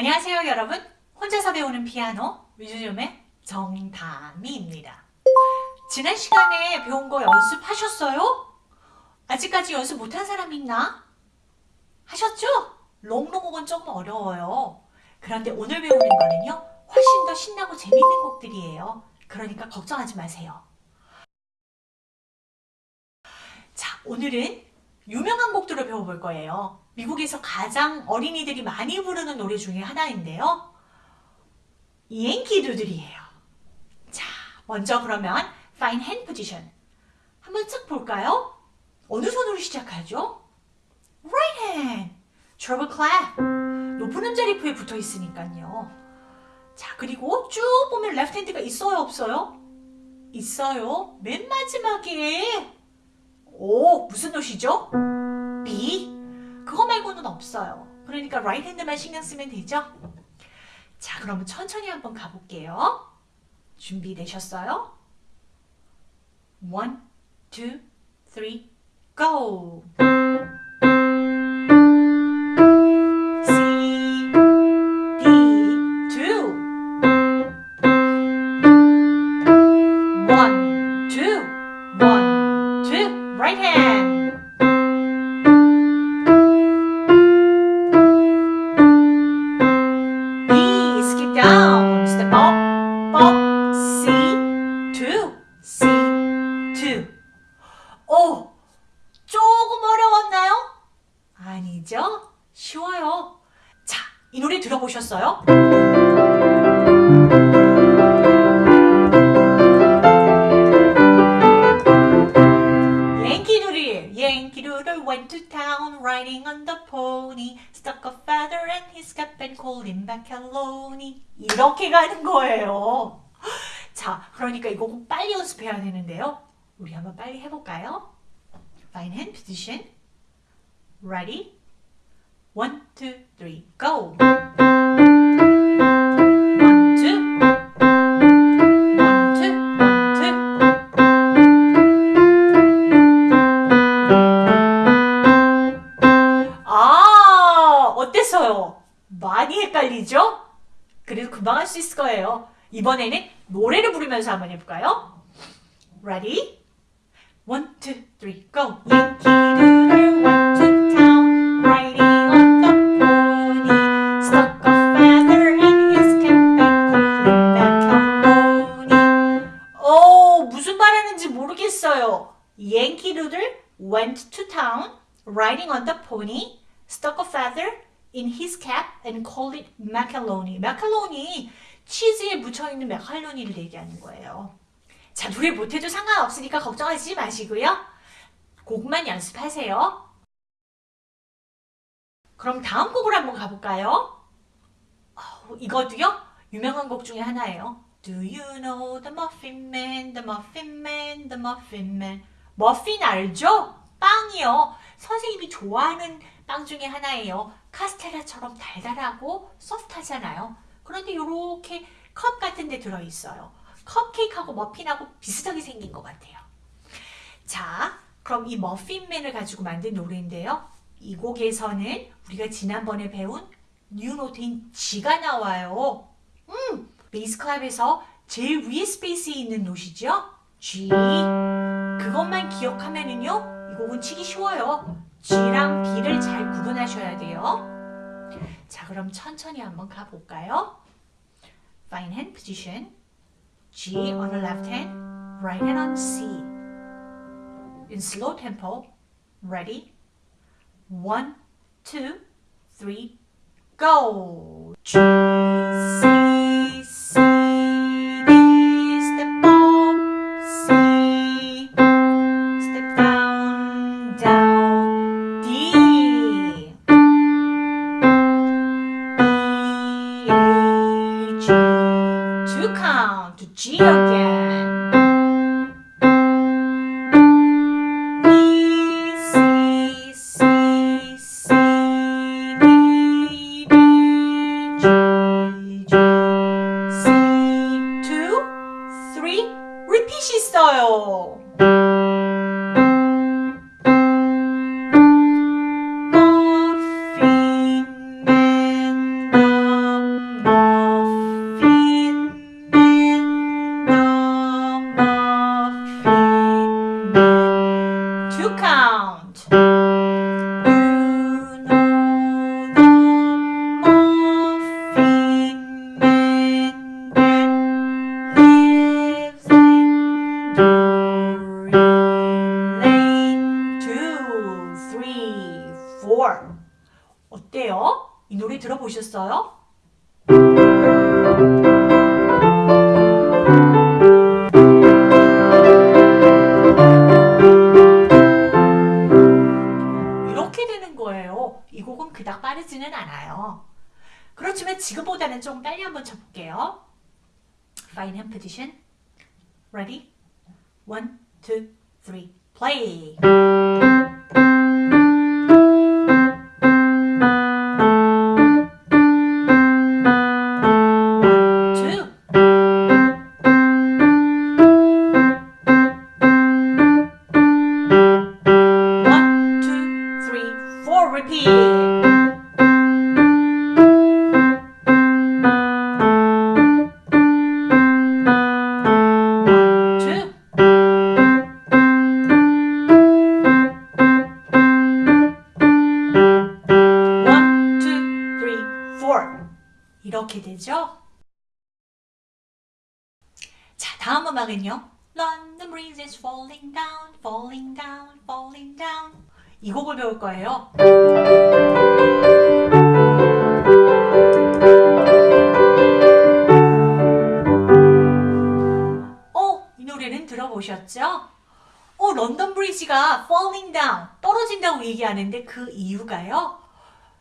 안녕하세요 여러분 혼자서 배우는 피아노 위주점의 정다미입니다 지난 시간에 배운 거 연습하셨어요? 아직까지 연습 못한 사람 있나? 하셨죠? 롱롱곡은 조금 어려워요 그런데 오늘 배우는 거는요 훨씬 더 신나고 재밌는 곡들이에요 그러니까 걱정하지 마세요 자 오늘은 유명한 곡들을 배워볼 거예요 미국에서 가장 어린이들이 많이 부르는 노래 중에 하나인데요. 옌키두들이에요. 자, 먼저 그러면 Fine Hand Position 한번 쓱 볼까요? 어느 손으로 시작하죠? Right hand, treble clap 높은 음자리프에 붙어 있으니까요. 자, 그리고 쭉 보면 left hand가 있어요, 없어요? 있어요. 맨 마지막에 오, 무슨 노시죠? B 그거 말고는 없어요. 그러니까 right hand만 신경 쓰면 되죠? 자, 그러면 천천히 한번 가볼게요. 준비되셨어요? One, two, three, go! One, two, one, two, right hand. 아니죠? 쉬워요. 자, 이 노래 들어보셨어요? Doodle, went to town riding on the pony, stuck a feather in his cap and called him macaroni. 이렇게 가는 거예요. 자, 그러니까 이거 꼭 빨리 연습해야 되는데요. 우리 한번 빨리 해볼까요? Fine hand position. Ready? One, two, three, go! 아? 많이 헷갈리죠? 그래도 금방 할 수 있을 거예요. 이번에는 노래를 부르면서 한번 해볼까요? Ready? One, two, three, go! Riding on the pony, stuck a feather in his cap and called it macaroni. macaroni, 치즈에 묻혀있는 마카로니를 얘기하는 거예요. 자, 노래 못해도 상관없으니까 걱정하지 마시고요. 곡만 연습하세요. 그럼 다음 곡으로 한번 가볼까요? 어, 이것도요? 유명한 곡 중에 하나예요. Do you know the Muffin Man, the Muffin Man, the Muffin Man? 머핀 알죠? 빵이요. 선생님이 좋아하는 빵 중에 하나예요. 카스테라처럼 달달하고 소프트하잖아요. 그런데 이렇게 컵 같은 데 들어있어요. 컵케이크하고 머핀하고 비슷하게 생긴 것 같아요. 자, 그럼 이 머핀맨을 가지고 만든 노래인데요. 이 곡에서는 우리가 지난번에 배운 뉴노트인 G가 나와요. 음, 베이스 클럽에서 제일 위에 스페이스에 있는 노시죠? G. 그것만 기억하면은요, 이 곡은 치기 쉬워요. G랑 B를 잘 구분하셔야 돼요. 자, 그럼 천천히 한번 가볼까요? Fine hand position. G on the left hand, right hand on C. In slow tempo. Ready? One, two, three, go! G, C, G again. E, C, C, C, D, D, G, G, four. 어때요? 이 노래 들어보셨어요? 이렇게 되는 거예요. 이 곡은 그닥 빠르지는 않아요. 그렇지만 지금보다는 좀 빨리 한번 쳐볼게요. Fine hand position. Ready? One, two, three, play. 음악은요. London breeze is falling down, falling down, falling down. 이 곡을 배울 거예요. 어, 이 노래는 들어보셨죠? 어, 런던 브리지가 falling down, 떨어진다고 얘기하는데 그 이유가요.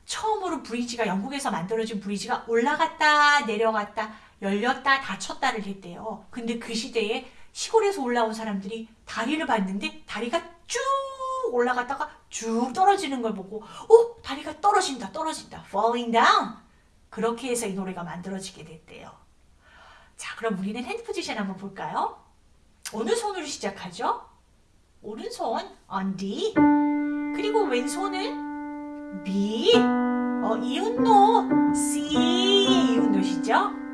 처음으로 브리지가 영국에서 만들어진 브리지가 올라갔다 내려갔다 열렸다 닫혔다를 했대요. 근데 그 시대에 시골에서 올라온 사람들이 다리를 봤는데 다리가 쭉 올라갔다가 쭉 떨어지는 걸 보고 어 다리가 떨어진다 떨어진다 falling down 그렇게 해서 이 노래가 만들어지게 됐대요. 자 그럼 우리는 hand position 한번 볼까요? 어느 손으로 시작하죠? 오른손 on D 그리고 왼손은 B 어, 이웃노 C 이웃노시죠?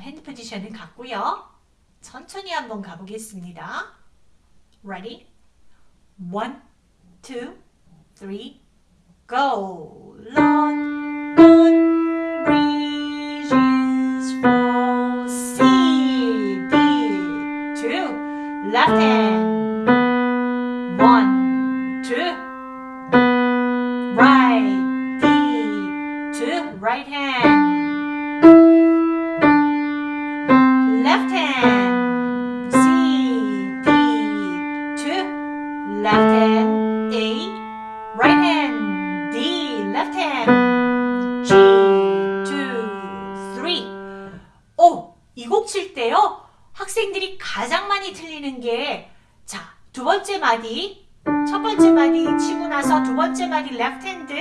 핸드 포지션은 같고요 천천히 한번 가보겠습니다 Ready? One, two, three, go London bridges fall C, D, two Left hand 때요, 학생들이 가장 많이 틀리는 게, 자, 두 번째 마디, 첫 번째 마디 치고 나서 두 번째 마디 left hand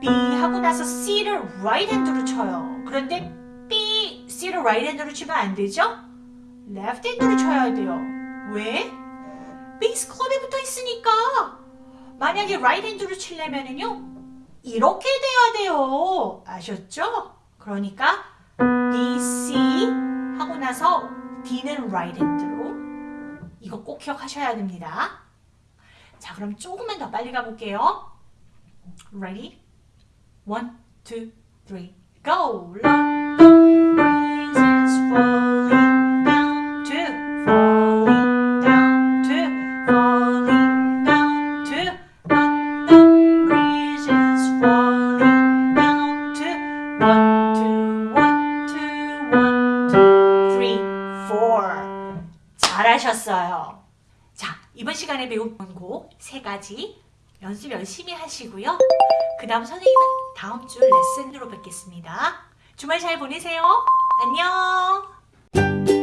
B 하고 나서 C를 right hand로 쳐요. 그런데 B, C를 right hand로 치면 안 되죠? left hand로 쳐야 돼요. 왜? 베이스 클럽에 붙어 있으니까. 만약에 right hand로 치려면은요. 이렇게 돼야 돼요. 아셨죠? 그러니까 B, C 하고 나서 D는 right hand로 이거 꼭 기억하셔야 됩니다. 자, 그럼 조금만 더 빨리 가볼게요. Ready? One, two, three, go! 이번 시간에 배운 곡 세 가지 연습 열심히 하시고요. 그 다음 선생님은 다음 주 레슨으로 뵙겠습니다. 주말 잘 보내세요. 안녕!